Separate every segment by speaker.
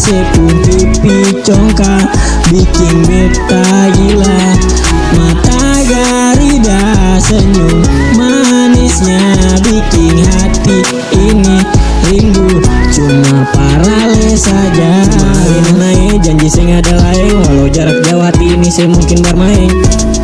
Speaker 1: sepun pipi congkak Bikin beta gila. Mata garida senyum Manisnya bikin hati ini rindu. Cuma parale saja saya mungkin bermain.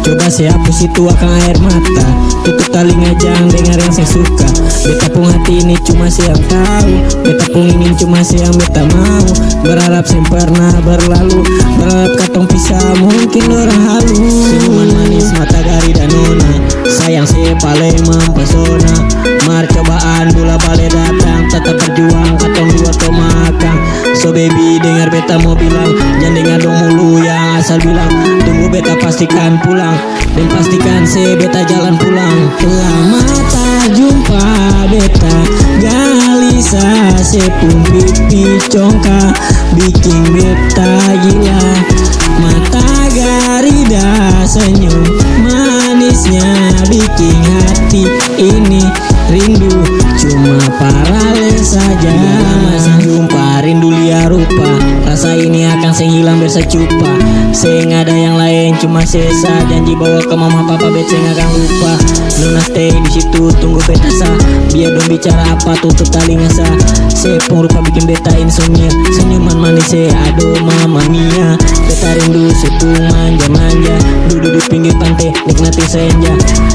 Speaker 1: Coba saya hapus itu akan air mata. Tutup telinga jangan dengar yang saya suka. Beta pun hati ini cuma saya tahu. Beta pun ingin cuma saya yang beta mau. Berharap saya pernah berlalu. Berharap katong pisah mungkin orang halu. Senyuman manis mata gari dan nona Sayang saya paling mempesona. Mar cobaan bola balik datang. Tetap berjuang katong dua to makan. So baby dengar beta mau bilang. Jangan dengar dong mulu yang asal bilang Tunggu beta pastikan pulang. Dan pastikan saya beta jalan pulang. Lama tak jumpa beta Galisa sepun pipi congkak Bikin beta gila liar rupa Rasa ini akan saya hilang biar saya cupa ada yang lain cuma sesa. Janji bawa ke mama papa bet saya akan lupa. Nona stay di situ tunggu beta Biar dong bicara apa tutup telinga sa pun rupa bikin beta insomnia Senyuman manis saya aduh mama mia. Beta rindu situ manja-manja. Duduk di pinggir pantai nikmati senja.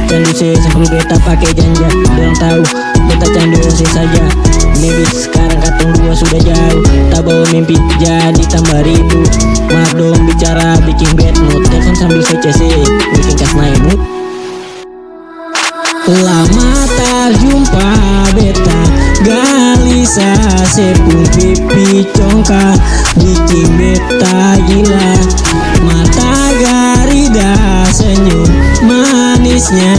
Speaker 1: Candu saya sambil beta pakai janja. Bilang tahu candu saya saja. Maybe sekarang katong dua sudah jauh. Tak bawa mimpi jadi tambah rindu Maaf dong bicara bikin bad mood. Telepon sambil saya CC bikin kas naik mood. Lama tak jumpa beta. Galisa sepung pipi congkak. Bikin beta gila. Mata garida senyum. Manisnya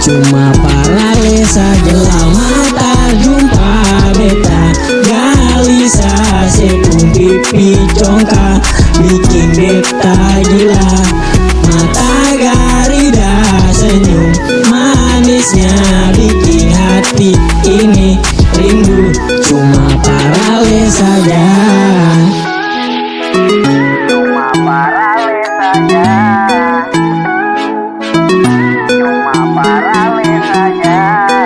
Speaker 1: Cuma parale saja Lama tak jumpa beta Galisa sepung pipi congkak Bikin beta gila. Mata garida senyum. Manisnya bikin hati ini rindu. Cuma parale saja
Speaker 2: Cuma parale saja parale saja Cuma